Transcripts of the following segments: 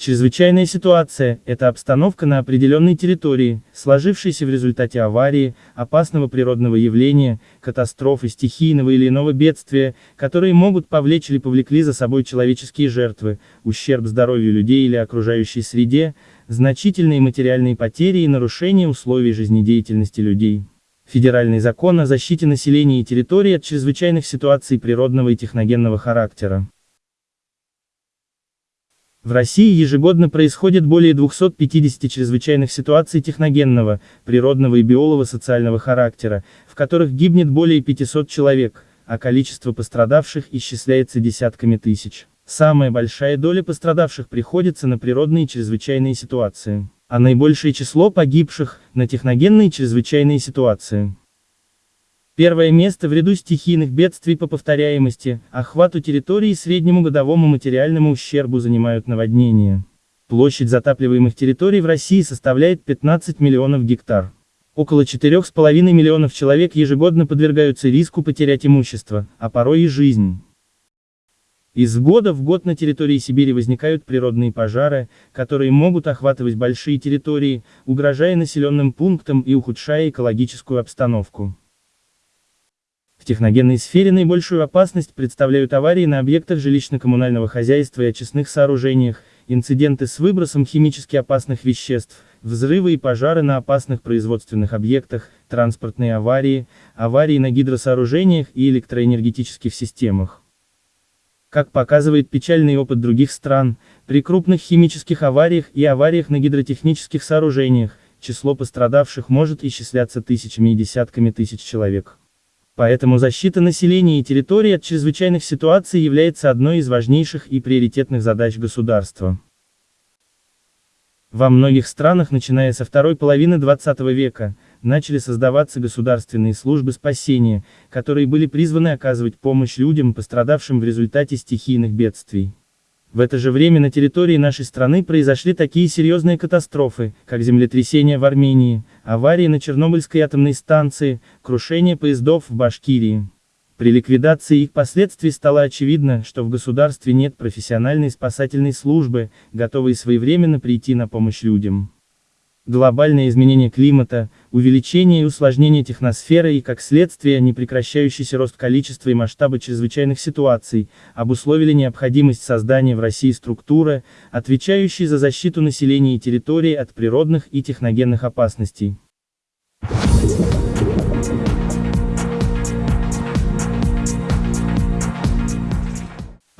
Чрезвычайная ситуация – это обстановка на определенной территории, сложившаяся в результате аварии, опасного природного явления, катастрофы, стихийного или иного бедствия, которые могут повлечь или повлекли за собой человеческие жертвы, ущерб здоровью людей или окружающей среде, значительные материальные потери и нарушение условий жизнедеятельности людей. Федеральный закон о защите населения и территории от чрезвычайных ситуаций природного и техногенного характера. В России ежегодно происходит более 250 чрезвычайных ситуаций техногенного, природного и биолого-социального характера, в которых гибнет более 500 человек, а количество пострадавших исчисляется десятками тысяч. Самая большая доля пострадавших приходится на природные чрезвычайные ситуации, а наибольшее число погибших – на техногенные чрезвычайные ситуации. Первое место в ряду стихийных бедствий по повторяемости, охвату территории и среднему годовому материальному ущербу занимают наводнения. Площадь затапливаемых территорий в России составляет 15 миллионов гектар. Около 4,5 миллионов человек ежегодно подвергаются риску потерять имущество, а порой и жизнь. Из года в год на территории Сибири возникают природные пожары, которые могут охватывать большие территории, угрожая населенным пунктам и ухудшая экологическую обстановку. В техногенной сфере наибольшую опасность представляют аварии на объектах жилищно-коммунального хозяйства и очистных сооружениях, инциденты с выбросом химически опасных веществ, взрывы и пожары на опасных производственных объектах, транспортные аварии, аварии на гидросооружениях и электроэнергетических системах. Как показывает печальный опыт других стран, при крупных химических авариях и авариях на гидротехнических сооружениях, число пострадавших может исчисляться тысячами и десятками тысяч человек. Поэтому защита населения и территории от чрезвычайных ситуаций является одной из важнейших и приоритетных задач государства. Во многих странах, начиная со второй половины 20 века, начали создаваться государственные службы спасения, которые были призваны оказывать помощь людям, пострадавшим в результате стихийных бедствий. В это же время на территории нашей страны произошли такие серьезные катастрофы, как землетрясение в Армении, аварии на Чернобыльской атомной станции, крушение поездов в Башкирии. При ликвидации их последствий стало очевидно, что в государстве нет профессиональной спасательной службы, готовой своевременно прийти на помощь людям глобальное изменение климата, увеличение и усложнение техносферы и, как следствие, непрекращающийся рост количества и масштаба чрезвычайных ситуаций, обусловили необходимость создания в России структуры, отвечающей за защиту населения и территории от природных и техногенных опасностей.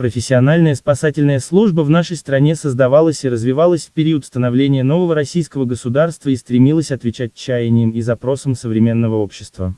Профессиональная спасательная служба в нашей стране создавалась и развивалась в период становления нового российского государства и стремилась отвечать чаяниям и запросам современного общества.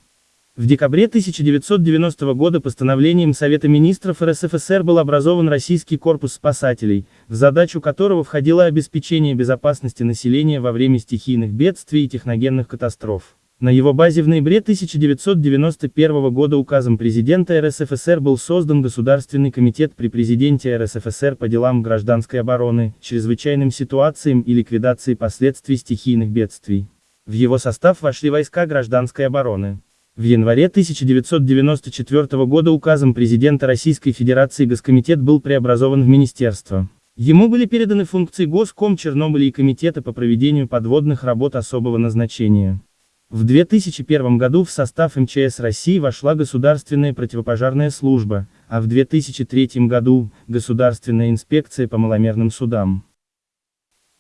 В декабре 1990 года постановлением Совета министров РСФСР был образован Российский корпус спасателей, в задачу которого входило обеспечение безопасности населения во время стихийных бедствий и техногенных катастроф. На его базе в ноябре 1991 года указом президента РСФСР был создан Государственный комитет при президенте РСФСР по делам гражданской обороны, чрезвычайным ситуациям и ликвидации последствий стихийных бедствий. В его состав вошли войска гражданской обороны. В январе 1994 года указом президента Российской Федерации Госкомитет был преобразован в министерство. Ему были переданы функции Госком Чернобыля и Комитета по проведению подводных работ особого назначения. В 2001 году в состав МЧС России вошла Государственная противопожарная служба, а в 2003 году – Государственная инспекция по маломерным судам.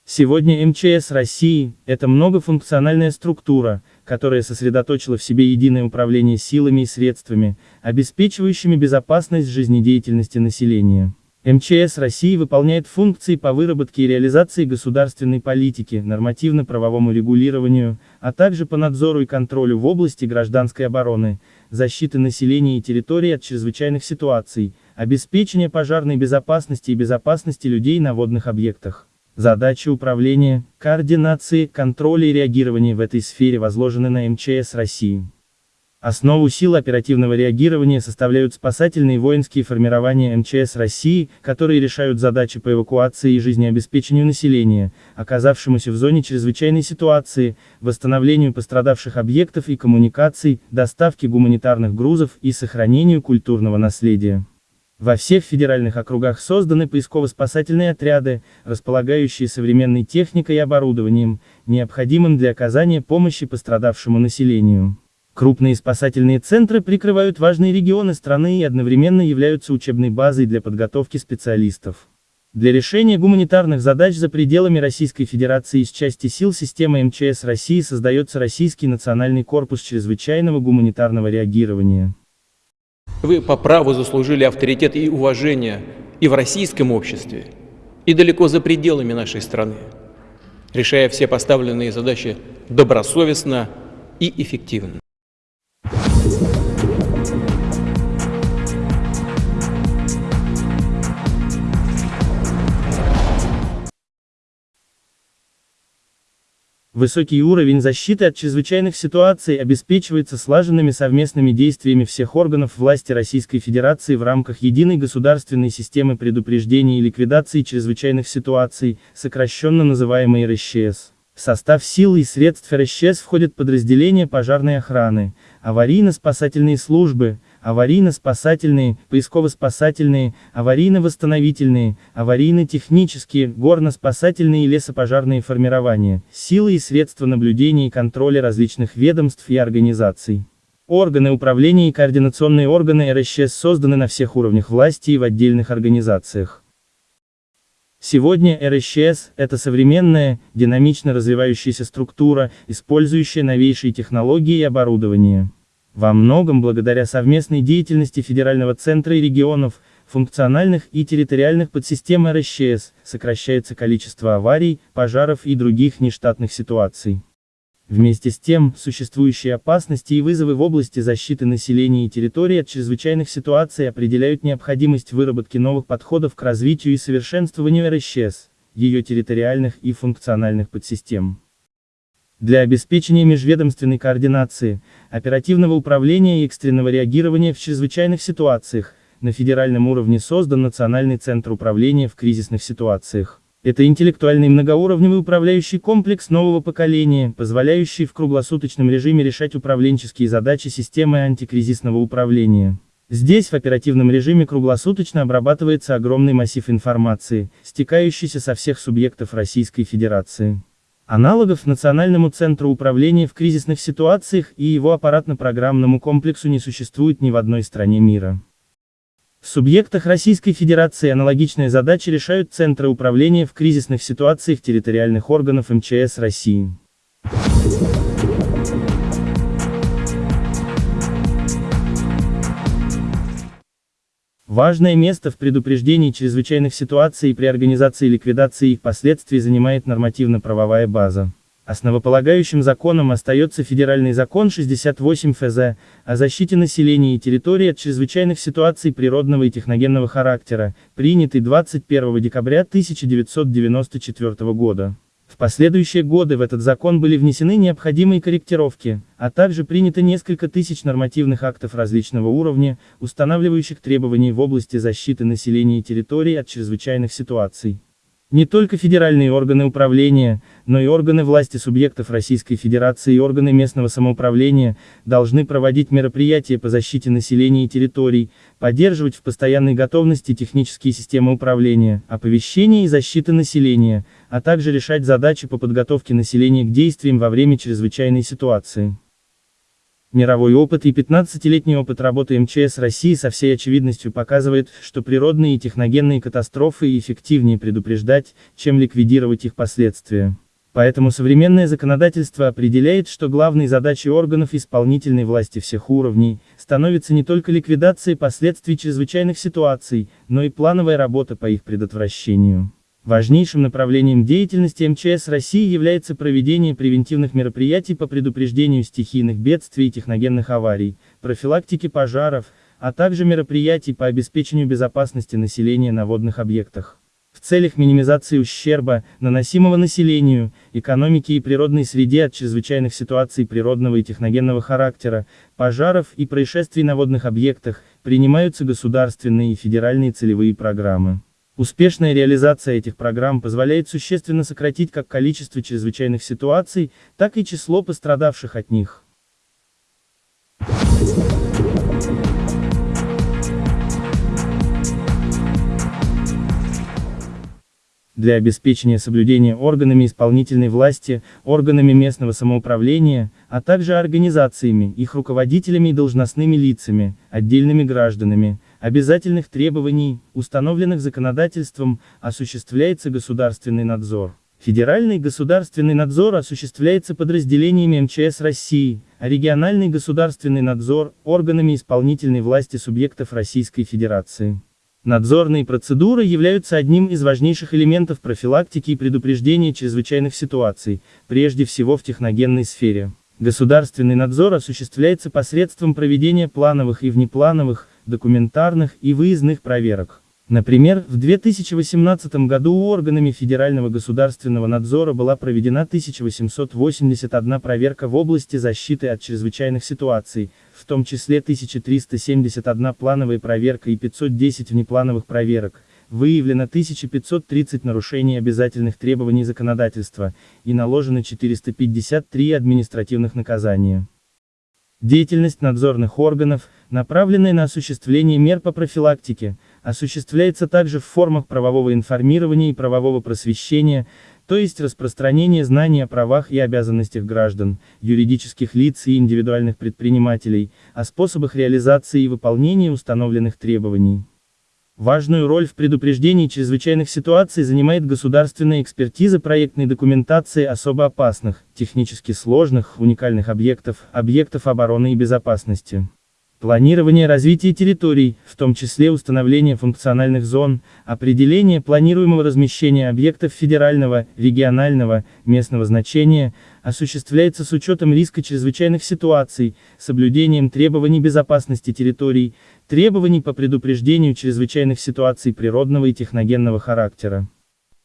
Сегодня МЧС России – это многофункциональная структура, которая сосредоточила в себе единое управление силами и средствами, обеспечивающими безопасность жизнедеятельности населения. МЧС России выполняет функции по выработке и реализации государственной политики, нормативно-правовому регулированию, а также по надзору и контролю в области гражданской обороны, защиты населения и территорий от чрезвычайных ситуаций, обеспечения пожарной безопасности и безопасности людей на водных объектах. Задачи управления, координации, контроля и реагирования в этой сфере возложены на МЧС России. Основу сил оперативного реагирования составляют спасательные воинские формирования МЧС России, которые решают задачи по эвакуации и жизнеобеспечению населения, оказавшемуся в зоне чрезвычайной ситуации, восстановлению пострадавших объектов и коммуникаций, доставке гуманитарных грузов и сохранению культурного наследия. Во всех федеральных округах созданы поисково-спасательные отряды, располагающие современной техникой и оборудованием, необходимым для оказания помощи пострадавшему населению. Крупные спасательные центры прикрывают важные регионы страны и одновременно являются учебной базой для подготовки специалистов. Для решения гуманитарных задач за пределами Российской Федерации из части сил системы МЧС России создается Российский национальный корпус чрезвычайного гуманитарного реагирования. Вы по праву заслужили авторитет и уважение и в российском обществе, и далеко за пределами нашей страны, решая все поставленные задачи добросовестно и эффективно. Высокий уровень защиты от чрезвычайных ситуаций обеспечивается слаженными совместными действиями всех органов власти Российской Федерации в рамках единой государственной системы предупреждения и ликвидации чрезвычайных ситуаций, сокращенно называемой РСЧС. В состав сил и средств РСЧС входят подразделения пожарной охраны, аварийно-спасательные службы, аварийно-спасательные, поисково-спасательные, аварийно-восстановительные, аварийно-технические, горно-спасательные и лесопожарные формирования, силы и средства наблюдения и контроля различных ведомств и организаций. Органы управления и координационные органы РСЧС созданы на всех уровнях власти и в отдельных организациях. Сегодня РСЧС – это современная, динамично развивающаяся структура, использующая новейшие технологии и оборудование. Во многом благодаря совместной деятельности Федерального центра и регионов, функциональных и территориальных подсистем РСЧС, сокращается количество аварий, пожаров и других нештатных ситуаций. Вместе с тем, существующие опасности и вызовы в области защиты населения и территории от чрезвычайных ситуаций определяют необходимость выработки новых подходов к развитию и совершенствованию РСЧС, ее территориальных и функциональных подсистем. Для обеспечения межведомственной координации, оперативного управления и экстренного реагирования в чрезвычайных ситуациях, на федеральном уровне создан Национальный центр управления в кризисных ситуациях. Это интеллектуальный многоуровневый управляющий комплекс нового поколения, позволяющий в круглосуточном режиме решать управленческие задачи системы антикризисного управления. Здесь в оперативном режиме круглосуточно обрабатывается огромный массив информации, стекающийся со всех субъектов Российской Федерации. Аналогов Национальному центру управления в кризисных ситуациях и его аппаратно-программному комплексу не существует ни в одной стране мира. В субъектах Российской Федерации аналогичные задачи решают Центры управления в кризисных ситуациях территориальных органов МЧС России. Важное место в предупреждении чрезвычайных ситуаций и при организации ликвидации их последствий занимает нормативно-правовая база. Основополагающим законом остается Федеральный закон 68 ФЗ о защите населения и территории от чрезвычайных ситуаций природного и техногенного характера, принятый 21 декабря 1994 года. В последующие годы в этот закон были внесены необходимые корректировки, а также принято несколько тысяч нормативных актов различного уровня, устанавливающих требования в области защиты населения и территории от чрезвычайных ситуаций. Не только федеральные органы управления, но и органы власти субъектов Российской Федерации и органы местного самоуправления должны проводить мероприятия по защите населения и территорий, поддерживать в постоянной готовности технические системы управления, оповещения и защиты населения, а также решать задачи по подготовке населения к действиям во время чрезвычайной ситуации. Мировой опыт и 15-летний опыт работы МЧС России со всей очевидностью показывает, что природные и техногенные катастрофы эффективнее предупреждать, чем ликвидировать их последствия. Поэтому современное законодательство определяет, что главной задачей органов исполнительной власти всех уровней становится не только ликвидация последствий чрезвычайных ситуаций, но и плановая работа по их предотвращению. Важнейшим направлением деятельности МЧС России является проведение превентивных мероприятий по предупреждению стихийных бедствий и техногенных аварий, профилактике пожаров, а также мероприятий по обеспечению безопасности населения на водных объектах. В целях минимизации ущерба, наносимого населению, экономике и природной среде от чрезвычайных ситуаций природного и техногенного характера, пожаров и происшествий на водных объектах, принимаются государственные и федеральные целевые программы. Успешная реализация этих программ позволяет существенно сократить как количество чрезвычайных ситуаций, так и число пострадавших от них. Для обеспечения соблюдения органами исполнительной власти, органами местного самоуправления, а также организациями, их руководителями и должностными лицами, отдельными гражданами, обязательных требований, установленных законодательством, осуществляется государственный надзор. Федеральный государственный надзор осуществляется подразделениями МЧС России, а региональный государственный надзор – органами исполнительной власти субъектов Российской Федерации. Надзорные процедуры являются одним из важнейших элементов профилактики и предупреждения чрезвычайных ситуаций, прежде всего в техногенной сфере. Государственный надзор осуществляется посредством проведения плановых и внеплановых, документарных и выездных проверок. Например, в 2018 году органами Федерального государственного надзора была проведена 1881 проверка в области защиты от чрезвычайных ситуаций, в том числе 1371 плановая проверка и 510 внеплановых проверок, выявлено 1530 нарушений обязательных требований законодательства, и наложено 453 административных наказания. Деятельность надзорных органов, направленная на осуществление мер по профилактике, осуществляется также в формах правового информирования и правового просвещения, то есть распространение знаний о правах и обязанностях граждан, юридических лиц и индивидуальных предпринимателей, о способах реализации и выполнения установленных требований. Важную роль в предупреждении чрезвычайных ситуаций занимает государственная экспертиза проектной документации особо опасных, технически сложных, уникальных объектов, объектов обороны и безопасности. Планирование развития территорий, в том числе установление функциональных зон, определение планируемого размещения объектов федерального, регионального, местного значения, осуществляется с учетом риска чрезвычайных ситуаций, соблюдением требований безопасности территорий, требований по предупреждению чрезвычайных ситуаций природного и техногенного характера.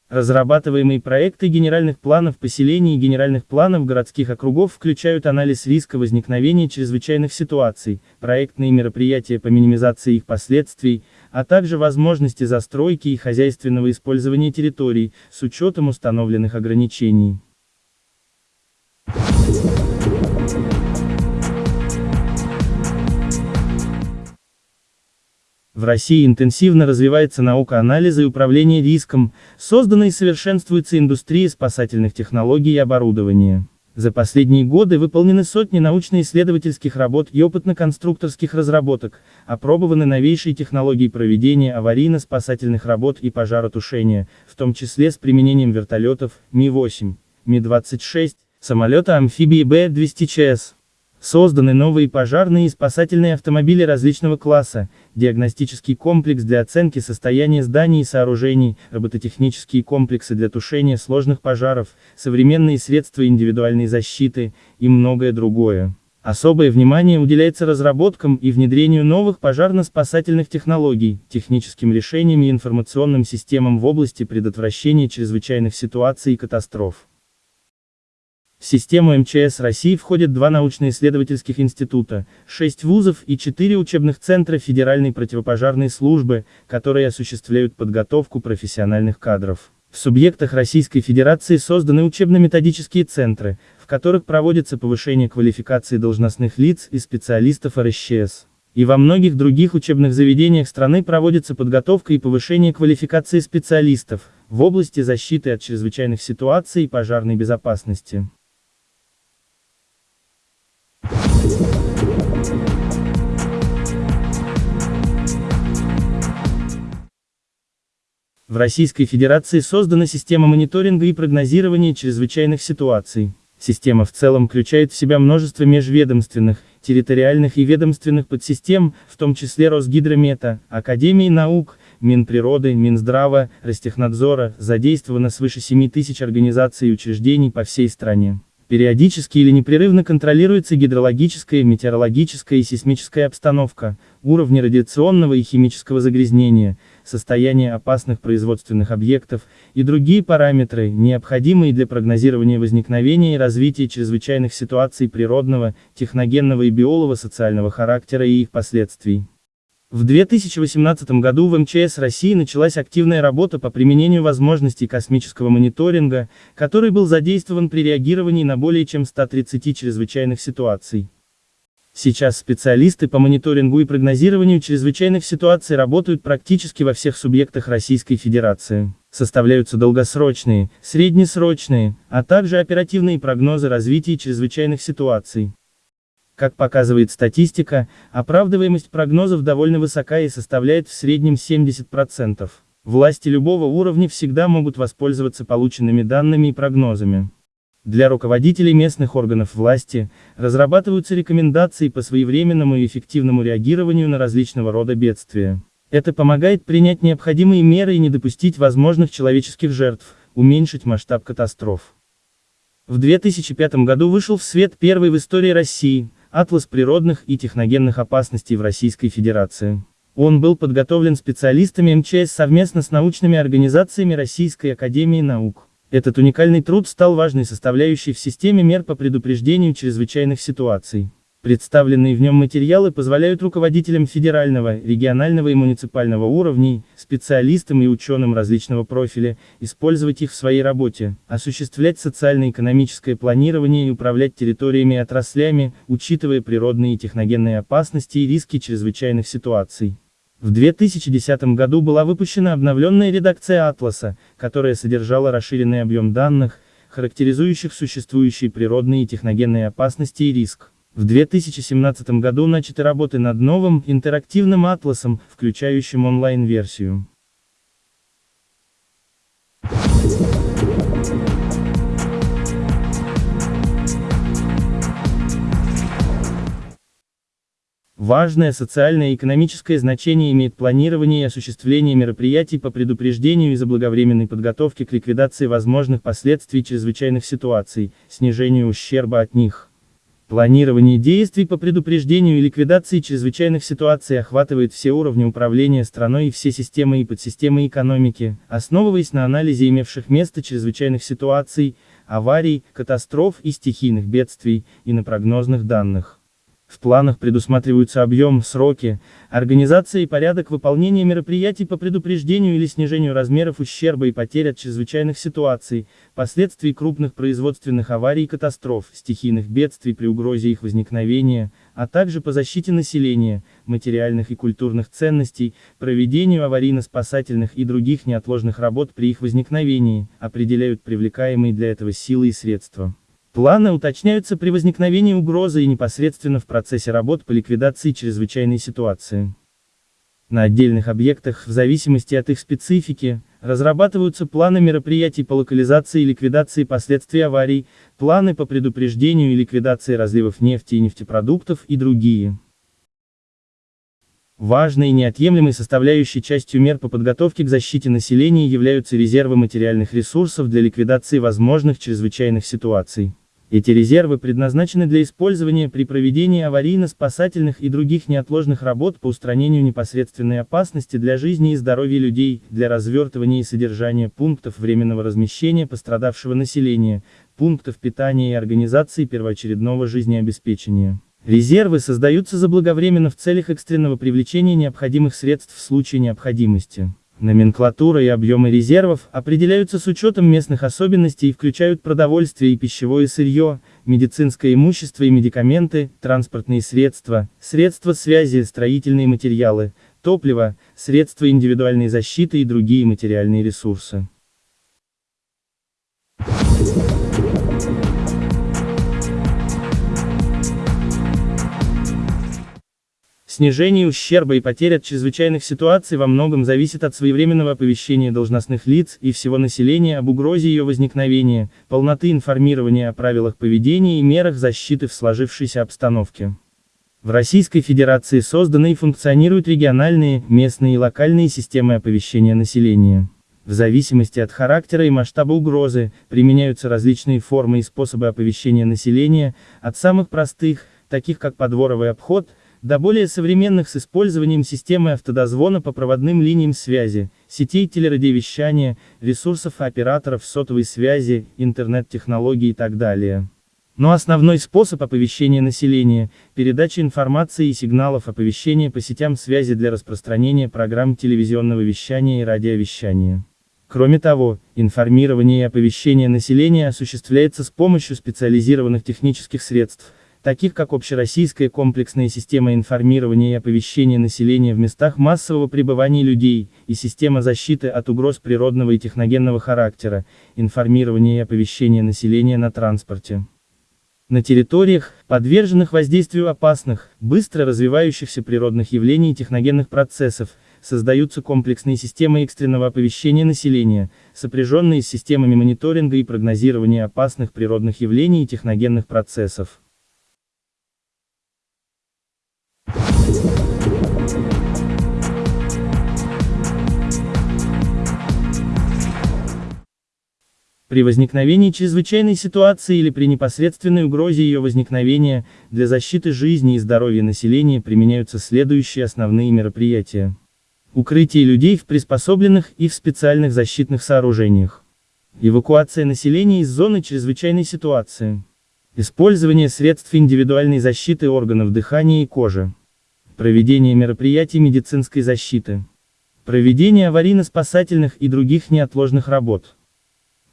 Разрабатываемые проекты генеральных планов поселений и генеральных планов городских округов включают анализ риска возникновения чрезвычайных ситуаций, проектные мероприятия по минимизации их последствий, а также возможности застройки и хозяйственного использования территорий, с учетом установленных ограничений. В России интенсивно развивается наука анализа и управления риском, создана и совершенствуется индустрия спасательных технологий и оборудования. За последние годы выполнены сотни научно-исследовательских работ и опытно-конструкторских разработок, опробованы новейшие технологии проведения аварийно-спасательных работ и пожаротушения, в том числе с применением вертолетов Ми-8, Ми-26, самолета-амфибии Б-200ЧС. Созданы новые пожарные и спасательные автомобили различного класса, диагностический комплекс для оценки состояния зданий и сооружений, робототехнические комплексы для тушения сложных пожаров, современные средства индивидуальной защиты и многое другое. Особое внимание уделяется разработкам и внедрению новых пожарно-спасательных технологий, техническим решениям и информационным системам в области предотвращения чрезвычайных ситуаций и катастроф. В систему МЧС России входят два научно-исследовательских института, шесть вузов и четыре учебных центра Федеральной противопожарной службы, которые осуществляют подготовку профессиональных кадров. В субъектах Российской Федерации созданы учебно-методические центры, в которых проводится повышение квалификации должностных лиц и специалистов РСЧС. И во многих других учебных заведениях страны проводится подготовка и повышение квалификации специалистов в области защиты от чрезвычайных ситуаций и пожарной безопасности. В Российской Федерации создана система мониторинга и прогнозирования чрезвычайных ситуаций. Система в целом включает в себя множество межведомственных, территориальных и ведомственных подсистем, в том числе Росгидромета, Академии наук, Минприроды, Минздрава, Ростехнадзора, задействовано свыше 7 тысяч организаций и учреждений по всей стране. Периодически или непрерывно контролируется гидрологическая, метеорологическая и сейсмическая обстановка, уровни радиационного и химического загрязнения, состояние опасных производственных объектов и другие параметры, необходимые для прогнозирования возникновения и развития чрезвычайных ситуаций природного, техногенного и биолого-социального характера и их последствий. В 2018 году в МЧС России началась активная работа по применению возможностей космического мониторинга, который был задействован при реагировании на более чем 130 чрезвычайных ситуаций. Сейчас специалисты по мониторингу и прогнозированию чрезвычайных ситуаций работают практически во всех субъектах Российской Федерации. Составляются долгосрочные, среднесрочные, а также оперативные прогнозы развития чрезвычайных ситуаций. Как показывает статистика, оправдываемость прогнозов довольно высока и составляет в среднем 70%. Власти любого уровня всегда могут воспользоваться полученными данными и прогнозами. Для руководителей местных органов власти разрабатываются рекомендации по своевременному и эффективному реагированию на различного рода бедствия. Это помогает принять необходимые меры и не допустить возможных человеческих жертв, уменьшить масштаб катастроф. В 2005 году вышел в свет первый в истории России, Атлас природных и техногенных опасностей в Российской Федерации. Он был подготовлен специалистами МЧС совместно с научными организациями Российской Академии Наук. Этот уникальный труд стал важной составляющей в системе мер по предупреждению чрезвычайных ситуаций. Представленные в нем материалы позволяют руководителям федерального, регионального и муниципального уровней, специалистам и ученым различного профиля, использовать их в своей работе, осуществлять социально-экономическое планирование и управлять территориями и отраслями, учитывая природные и техногенные опасности и риски чрезвычайных ситуаций. В 2010 году была выпущена обновленная редакция «Атласа», которая содержала расширенный объем данных, характеризующих существующие природные и техногенные опасности и риск. В 2017 году начаты работы над новым, интерактивным атласом, включающим онлайн-версию. Важное социальное и экономическое значение имеет планирование и осуществление мероприятий по предупреждению и заблаговременной подготовке к ликвидации возможных последствий чрезвычайных ситуаций, снижению ущерба от них. Планирование действий по предупреждению и ликвидации чрезвычайных ситуаций охватывает все уровни управления страной и все системы и подсистемы экономики, основываясь на анализе имевших место чрезвычайных ситуаций, аварий, катастроф и стихийных бедствий, и на прогнозных данных. В планах предусматриваются объем, сроки, организация и порядок выполнения мероприятий по предупреждению или снижению размеров ущерба и потерь от чрезвычайных ситуаций, последствий крупных производственных аварий и катастроф, стихийных бедствий при угрозе их возникновения, а также по защите населения, материальных и культурных ценностей, проведению аварийно-спасательных и других неотложных работ при их возникновении, определяют привлекаемые для этого силы и средства. Планы уточняются при возникновении угрозы и непосредственно в процессе работ по ликвидации чрезвычайной ситуации. На отдельных объектах, в зависимости от их специфики, разрабатываются планы мероприятий по локализации и ликвидации последствий аварий, планы по предупреждению и ликвидации разливов нефти и нефтепродуктов и другие. Важной и неотъемлемой составляющей частью мер по подготовке к защите населения являются резервы материальных ресурсов для ликвидации возможных чрезвычайных ситуаций. Эти резервы предназначены для использования при проведении аварийно-спасательных и других неотложных работ по устранению непосредственной опасности для жизни и здоровья людей, для развертывания и содержания пунктов временного размещения пострадавшего населения, пунктов питания и организации первоочередного жизнеобеспечения. Резервы создаются заблаговременно в целях экстренного привлечения необходимых средств в случае необходимости. Номенклатура и объемы резервов определяются с учетом местных особенностей и включают продовольствие и пищевое сырье, медицинское имущество и медикаменты, транспортные средства, средства связи, строительные материалы, топливо, средства индивидуальной защиты и другие материальные ресурсы. Снижение ущерба и потерь от чрезвычайных ситуаций во многом зависит от своевременного оповещения должностных лиц и всего населения об угрозе ее возникновения, полноты информирования о правилах поведения и мерах защиты в сложившейся обстановке. В Российской Федерации созданы и функционируют региональные, местные и локальные системы оповещения населения. В зависимости от характера и масштаба угрозы, применяются различные формы и способы оповещения населения, от самых простых, таких как подворовый обход, до более современных с использованием системы автодозвона по проводным линиям связи, сетей телерадиовещания, ресурсов операторов сотовой связи, интернет-технологий и так далее. Но основной способ оповещения населения – передача информации и сигналов оповещения по сетям связи для распространения программ телевизионного вещания и радиовещания. Кроме того, информирование и оповещение населения осуществляется с помощью специализированных технических средств, таких как общероссийская комплексная система информирования и оповещения населения в местах массового пребывания людей, и система защиты от угроз природного и техногенного характера, информирование и оповещение населения на транспорте. На территориях, подверженных воздействию опасных, быстро развивающихся природных явлений и техногенных процессов, создаются комплексные системы экстренного оповещения населения, сопряженные с системами мониторинга и прогнозирования опасных природных явлений и техногенных процессов. При возникновении чрезвычайной ситуации или при непосредственной угрозе ее возникновения, для защиты жизни и здоровья населения применяются следующие основные мероприятия. Укрытие людей в приспособленных и в специальных защитных сооружениях. Эвакуация населения из зоны чрезвычайной ситуации. Использование средств индивидуальной защиты органов дыхания и кожи. Проведение мероприятий медицинской защиты. Проведение аварийно-спасательных и других неотложных работ.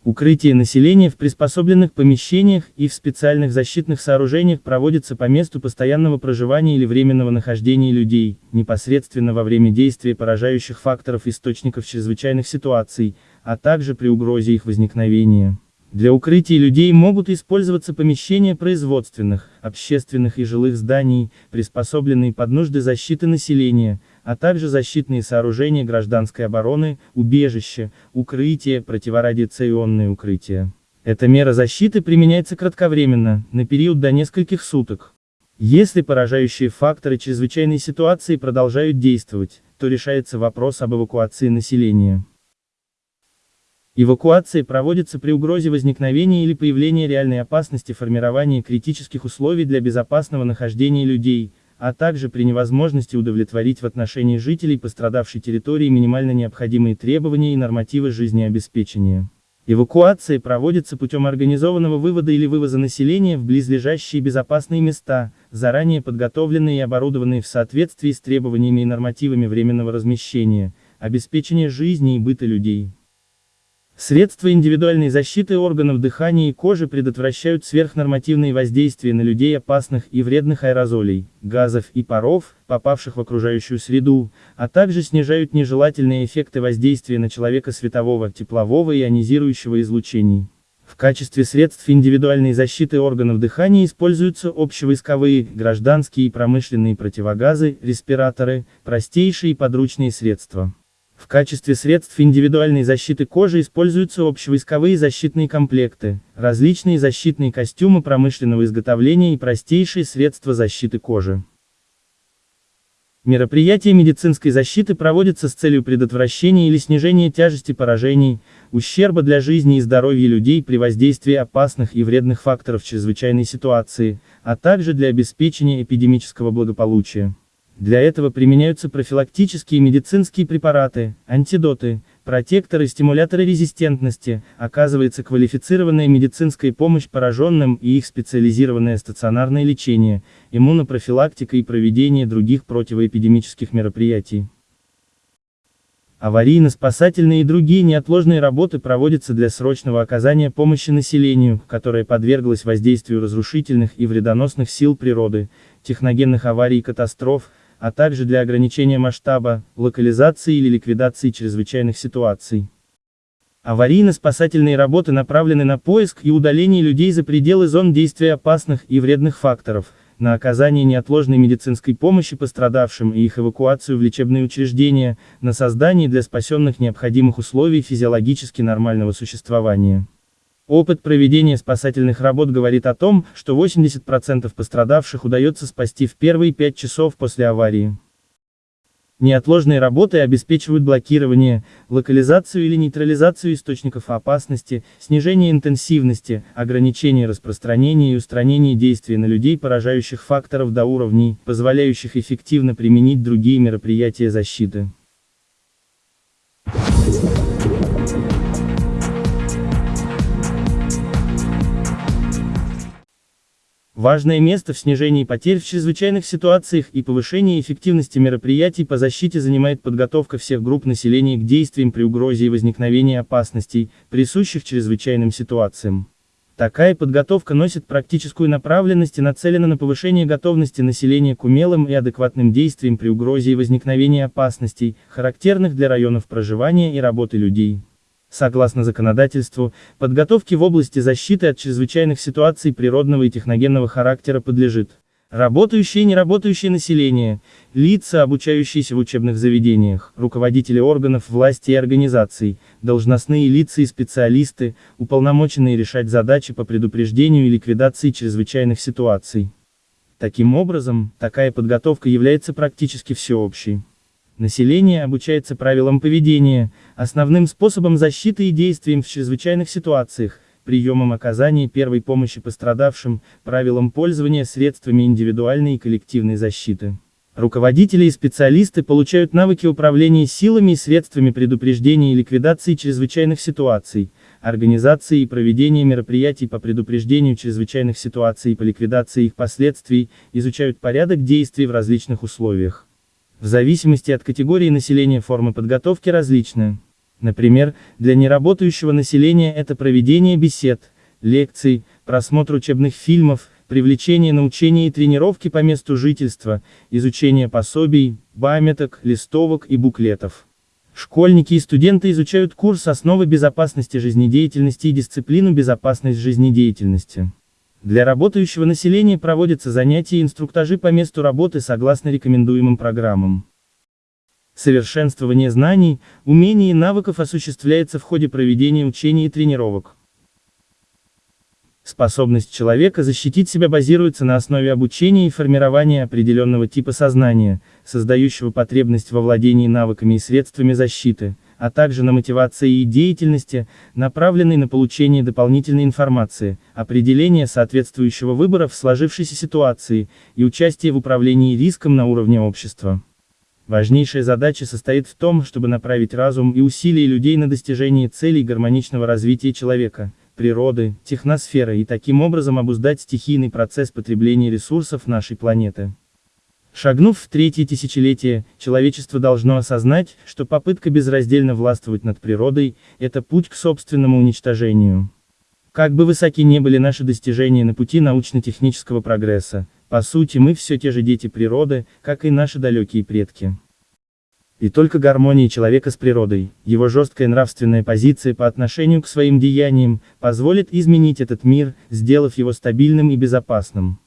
Укрытие населения в приспособленных помещениях и в специальных защитных сооружениях проводится по месту постоянного проживания или временного нахождения людей, непосредственно во время действия поражающих факторов источников чрезвычайных ситуаций, а также при угрозе их возникновения. Для укрытия людей могут использоваться помещения производственных, общественных и жилых зданий, приспособленные под нужды защиты населения, а также защитные сооружения гражданской обороны, убежища, укрытия, противорадиационные укрытия. Эта мера защиты применяется кратковременно, на период до нескольких суток. Если поражающие факторы чрезвычайной ситуации продолжают действовать, то решается вопрос об эвакуации населения. Эвакуация проводится при угрозе возникновения или появления реальной опасности формирования критических условий для безопасного нахождения людей, а также при невозможности удовлетворить в отношении жителей пострадавшей территории минимально необходимые требования и нормативы жизнеобеспечения. Эвакуация проводится путем организованного вывода или вывоза населения в близлежащие безопасные места, заранее подготовленные и оборудованные в соответствии с требованиями и нормативами временного размещения, обеспечения жизни и быта людей. Средства индивидуальной защиты органов дыхания и кожи предотвращают сверхнормативные воздействия на людей опасных и вредных аэрозолей, газов и паров, попавших в окружающую среду, а также снижают нежелательные эффекты воздействия на человека светового, теплового и ионизирующего излучений. В качестве средств индивидуальной защиты органов дыхания используются общевойсковые, гражданские и промышленные противогазы, респираторы, простейшие и подручные средства. В качестве средств индивидуальной защиты кожи используются общевойсковые защитные комплекты, различные защитные костюмы промышленного изготовления и простейшие средства защиты кожи. Мероприятия медицинской защиты проводятся с целью предотвращения или снижения тяжести поражений, ущерба для жизни и здоровья людей при воздействии опасных и вредных факторов чрезвычайной ситуации, а также для обеспечения эпидемического благополучия. Для этого применяются профилактические медицинские препараты, антидоты, протекторы, стимуляторы резистентности, оказывается квалифицированная медицинская помощь пораженным и их специализированное стационарное лечение, иммунопрофилактика и проведение других противоэпидемических мероприятий. Аварийно-спасательные и другие неотложные работы проводятся для срочного оказания помощи населению, которое подверглось воздействию разрушительных и вредоносных сил природы, техногенных аварий и катастроф, а также для ограничения масштаба, локализации или ликвидации чрезвычайных ситуаций. Аварийно-спасательные работы направлены на поиск и удаление людей за пределы зон действия опасных и вредных факторов, на оказание неотложной медицинской помощи пострадавшим и их эвакуацию в лечебные учреждения, на создание для спасенных необходимых условий физиологически нормального существования. Опыт проведения спасательных работ говорит о том, что 80% пострадавших удается спасти в первые 5 часов после аварии. Неотложные работы обеспечивают блокирование, локализацию или нейтрализацию источников опасности, снижение интенсивности, ограничение распространения и устранение действия на людей поражающих факторов до уровней, позволяющих эффективно применить другие мероприятия защиты. Важное место в снижении потерь в чрезвычайных ситуациях и повышении эффективности мероприятий по защите занимает подготовка всех групп населения к действиям при угрозе и возникновении опасностей, присущих чрезвычайным ситуациям. Такая подготовка носит практическую направленность и нацелена на повышение готовности населения к умелым и адекватным действиям при угрозе и возникновении опасностей, характерных для районов проживания и работы людей. Согласно законодательству, подготовке в области защиты от чрезвычайных ситуаций природного и техногенного характера подлежит работающее и неработающее население, лица, обучающиеся в учебных заведениях, руководители органов власти и организаций, должностные лица и специалисты, уполномоченные решать задачи по предупреждению и ликвидации чрезвычайных ситуаций. Таким образом, такая подготовка является практически всеобщей. Население обучается правилам поведения, основным способом защиты и действиям в чрезвычайных ситуациях, приемам оказания первой помощи пострадавшим, правилам пользования средствами индивидуальной и коллективной защиты. Руководители и специалисты получают навыки управления силами и средствами предупреждения и ликвидации чрезвычайных ситуаций, организации и проведения мероприятий по предупреждению чрезвычайных ситуаций и по ликвидации их последствий, изучают порядок действий в различных условиях. В зависимости от категории населения формы подготовки различны. Например, для неработающего населения это проведение бесед, лекций, просмотр учебных фильмов, привлечение на учения и тренировки по месту жительства, изучение пособий, памяток, листовок и буклетов. Школьники и студенты изучают курс «Основы безопасности жизнедеятельности» и дисциплину «Безопасность жизнедеятельности». Для работающего населения проводятся занятия и инструктажи по месту работы согласно рекомендуемым программам. Совершенствование знаний, умений и навыков осуществляется в ходе проведения учений и тренировок. Способность человека защитить себя базируется на основе обучения и формирования определенного типа сознания, создающего потребность во владении навыками и средствами защиты, а также на мотивации и деятельности, направленной на получение дополнительной информации, определение соответствующего выбора в сложившейся ситуации и участие в управлении риском на уровне общества. Важнейшая задача состоит в том, чтобы направить разум и усилия людей на достижение целей гармоничного развития человека – природы, техносферы и таким образом обуздать стихийный процесс потребления ресурсов нашей планеты. Шагнув в третье тысячелетие, человечество должно осознать, что попытка безраздельно властвовать над природой – это путь к собственному уничтожению. Как бы высоки не были наши достижения на пути научно-технического прогресса, по сути мы все те же дети природы, как и наши далекие предки. И только гармония человека с природой, его жесткая нравственная позиция по отношению к своим деяниям, позволит изменить этот мир, сделав его стабильным и безопасным.